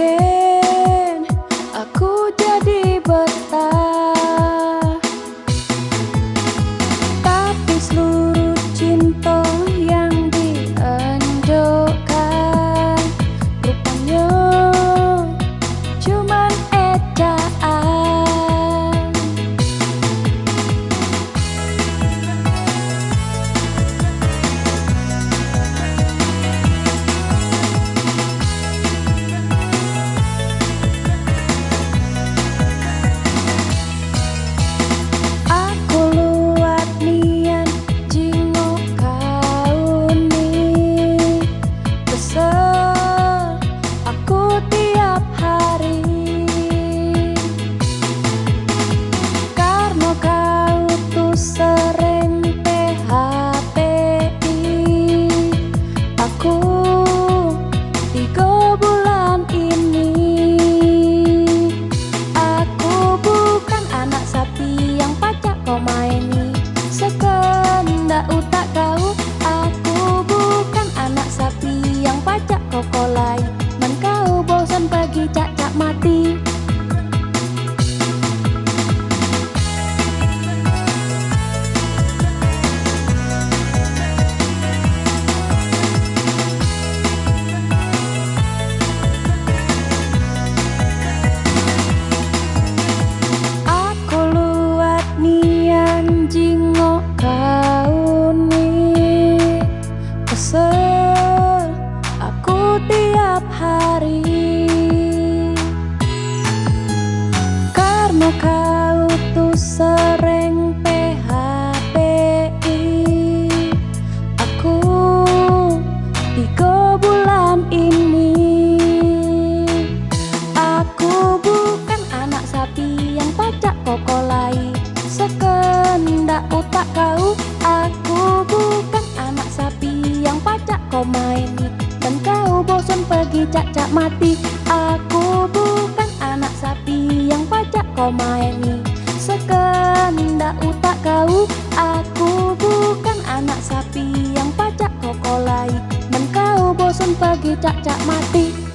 que sekolai Man kau bosan pagi cak-cak mati. Jingo kau nih kesel setiap hari. Karena kau tuh sering php Aku tiga bulan ini. Aku bukan anak sapi yang pacak kokolai cak-cak mati. Aku bukan anak sapi yang pajak kau maini Sekendak otak kau Aku bukan anak sapi yang pajak kau kolai. Dan kau bosan pergi cak-cak mati